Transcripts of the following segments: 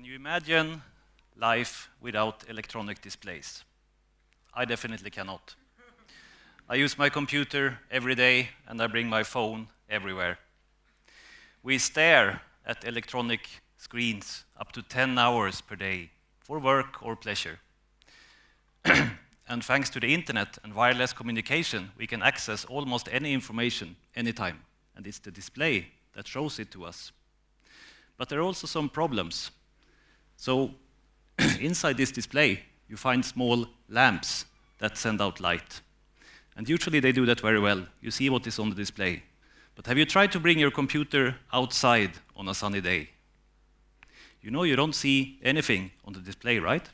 Can you imagine life without electronic displays? I definitely cannot. I use my computer every day and I bring my phone everywhere. We stare at electronic screens up to 10 hours per day for work or pleasure. and thanks to the internet and wireless communication, we can access almost any information anytime. And it's the display that shows it to us. But there are also some problems. So inside this display, you find small lamps that send out light. And usually they do that very well. You see what is on the display. But have you tried to bring your computer outside on a sunny day? You know you don't see anything on the display, right?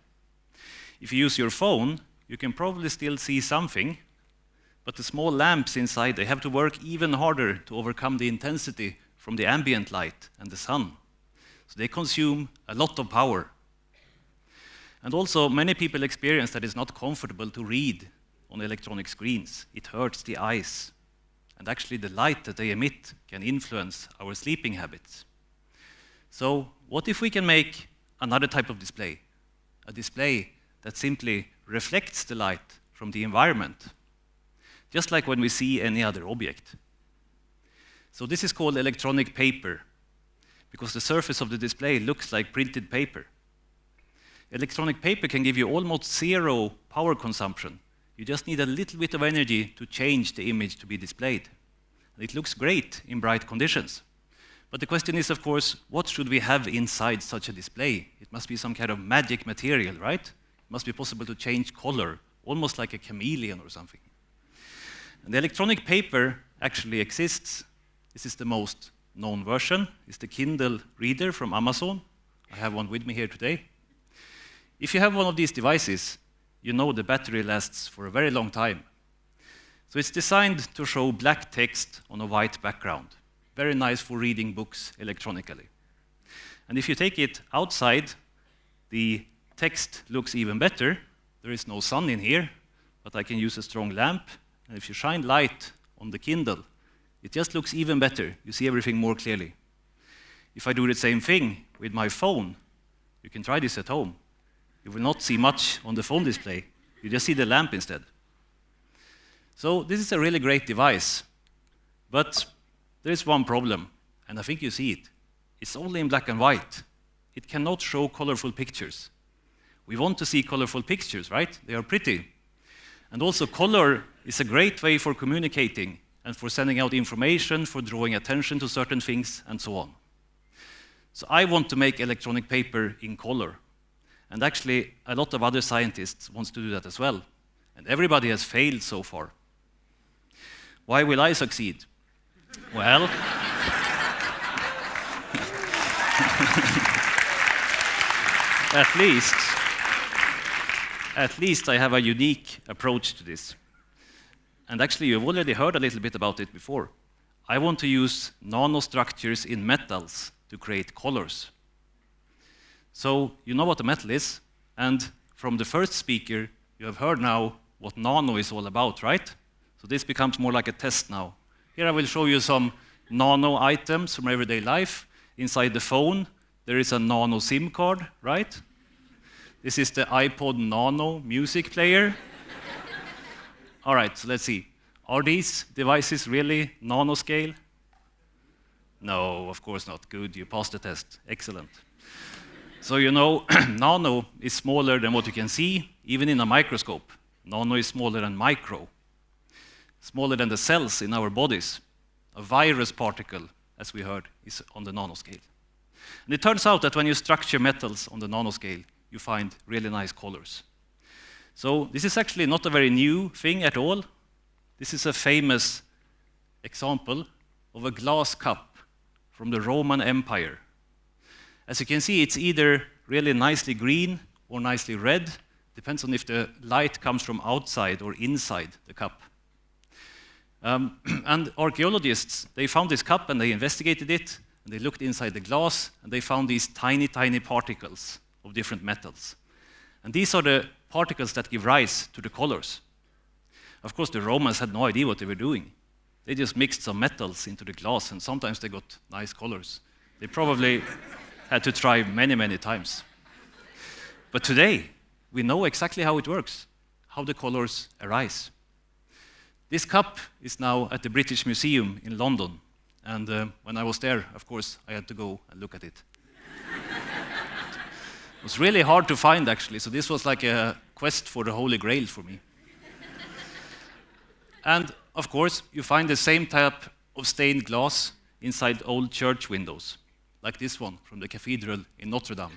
If you use your phone, you can probably still see something, but the small lamps inside, they have to work even harder to overcome the intensity from the ambient light and the sun. So they consume a lot of power. And also, many people experience that it's not comfortable to read on electronic screens. It hurts the eyes. And actually, the light that they emit can influence our sleeping habits. So, what if we can make another type of display? A display that simply reflects the light from the environment, just like when we see any other object. So this is called electronic paper, because the surface of the display looks like printed paper. Electronic paper can give you almost zero power consumption. You just need a little bit of energy to change the image to be displayed. And it looks great in bright conditions. But the question is, of course, what should we have inside such a display? It must be some kind of magic material, right? It must be possible to change color, almost like a chameleon or something. And the electronic paper actually exists. This is the most known version. is the Kindle Reader from Amazon. I have one with me here today. If you have one of these devices, you know the battery lasts for a very long time. So it's designed to show black text on a white background. Very nice for reading books electronically. And if you take it outside, the text looks even better. There is no sun in here, but I can use a strong lamp. And if you shine light on the Kindle, it just looks even better. You see everything more clearly. If I do the same thing with my phone, you can try this at home. You will not see much on the phone display. You just see the lamp instead. So this is a really great device. But there is one problem, and I think you see it. It's only in black and white. It cannot show colorful pictures. We want to see colorful pictures, right? They are pretty. And also color is a great way for communicating and for sending out information, for drawing attention to certain things, and so on. So I want to make electronic paper in color. And actually, a lot of other scientists want to do that as well. And everybody has failed so far. Why will I succeed? well, at least at least I have a unique approach to this. And actually, you've already heard a little bit about it before. I want to use nanostructures in metals to create colors. So you know what a metal is, and from the first speaker, you have heard now what nano is all about, right? So this becomes more like a test now. Here I will show you some nano items from everyday life. Inside the phone, there is a nano SIM card, right? This is the iPod Nano music player. All right, so let's see. Are these devices really nanoscale? No, of course not. Good, you passed the test. Excellent. So you know, nano is smaller than what you can see, even in a microscope. Nano is smaller than micro, smaller than the cells in our bodies. A virus particle, as we heard, is on the nanoscale. And it turns out that when you structure metals on the nanoscale, you find really nice colors. So this is actually not a very new thing at all. This is a famous example of a glass cup from the Roman Empire. As you can see, it's either really nicely green or nicely red, depends on if the light comes from outside or inside the cup. Um, and archaeologists, they found this cup and they investigated it, and they looked inside the glass, and they found these tiny, tiny particles of different metals. And these are the particles that give rise to the colors. Of course, the Romans had no idea what they were doing. They just mixed some metals into the glass, and sometimes they got nice colors. They probably, had to try many, many times. But today, we know exactly how it works, how the colors arise. This cup is now at the British Museum in London. And uh, when I was there, of course, I had to go and look at it. Was really hard to find, actually, so this was like a quest for the Holy Grail for me. and of course, you find the same type of stained glass inside old church windows, like this one from the cathedral in Notre Dame.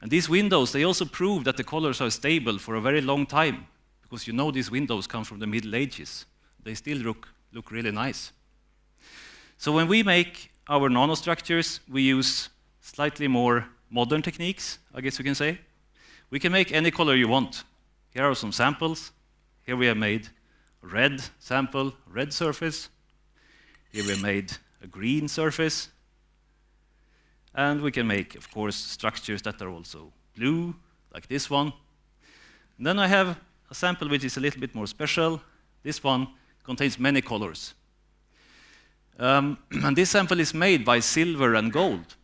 And these windows, they also prove that the colors are stable for a very long time, because you know these windows come from the Middle Ages. They still look, look really nice. So when we make our nanostructures, we use slightly more modern techniques, I guess you can say. We can make any color you want. Here are some samples. Here we have made a red sample, red surface. Here we made a green surface. And we can make, of course, structures that are also blue, like this one. And then I have a sample which is a little bit more special. This one contains many colors. Um, and this sample is made by silver and gold.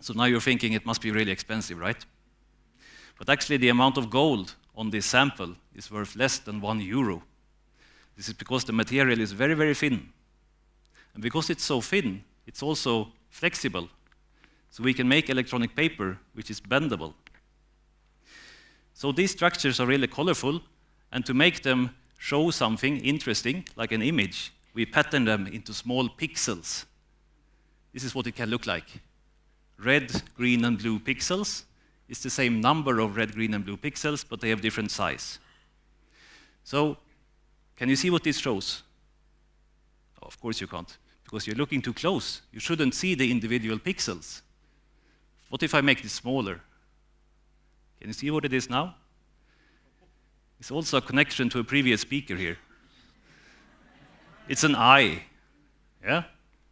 So now you're thinking it must be really expensive, right? But actually the amount of gold on this sample is worth less than one euro. This is because the material is very, very thin. And because it's so thin, it's also flexible. So we can make electronic paper which is bendable. So these structures are really colorful, and to make them show something interesting, like an image, we pattern them into small pixels. This is what it can look like. Red, green, and blue pixels is the same number of red, green, and blue pixels, but they have different size. So, can you see what this shows? Oh, of course you can't, because you're looking too close. You shouldn't see the individual pixels. What if I make this smaller? Can you see what it is now? It's also a connection to a previous speaker here. It's an eye. Yeah?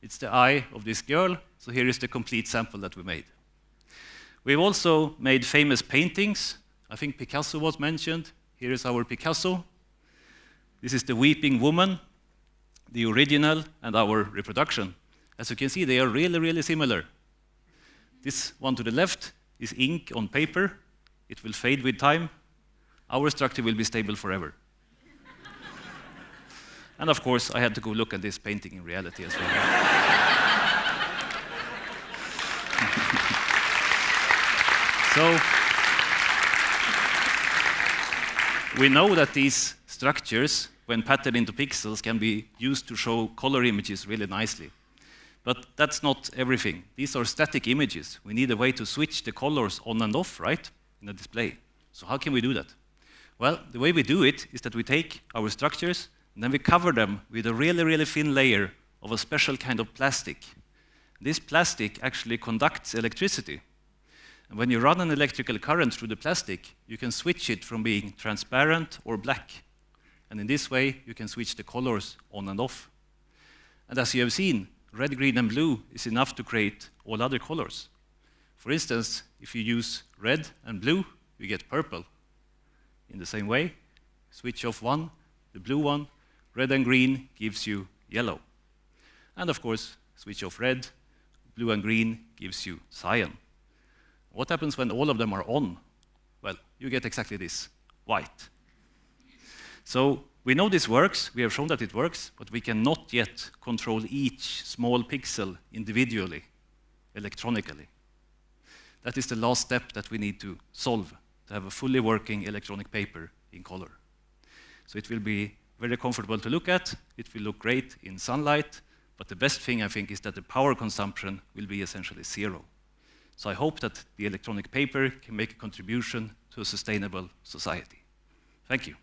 It's the eye of this girl. So here is the complete sample that we made. We've also made famous paintings. I think Picasso was mentioned. Here is our Picasso. This is the Weeping Woman, the original, and our reproduction. As you can see, they are really, really similar. This one to the left is ink on paper. It will fade with time. Our structure will be stable forever. And of course, I had to go look at this painting in reality as well. so, we know that these structures, when patterned into pixels, can be used to show color images really nicely. But that's not everything. These are static images. We need a way to switch the colors on and off, right? in the display. So how can we do that? Well, the way we do it is that we take our structures and then we cover them with a really, really thin layer of a special kind of plastic. This plastic actually conducts electricity. And when you run an electrical current through the plastic, you can switch it from being transparent or black. And in this way, you can switch the colors on and off. And as you have seen, red, green, and blue is enough to create all other colors. For instance, if you use red and blue, you get purple. In the same way, switch off one, the blue one, red and green gives you yellow. And of course, switch off red, blue and green gives you cyan. What happens when all of them are on? Well, you get exactly this, white. So we know this works, we have shown that it works, but we cannot yet control each small pixel individually, electronically. That is the last step that we need to solve to have a fully working electronic paper in color. So it will be very comfortable to look at, it will look great in sunlight, but the best thing I think is that the power consumption will be essentially zero. So I hope that the electronic paper can make a contribution to a sustainable society. Thank you.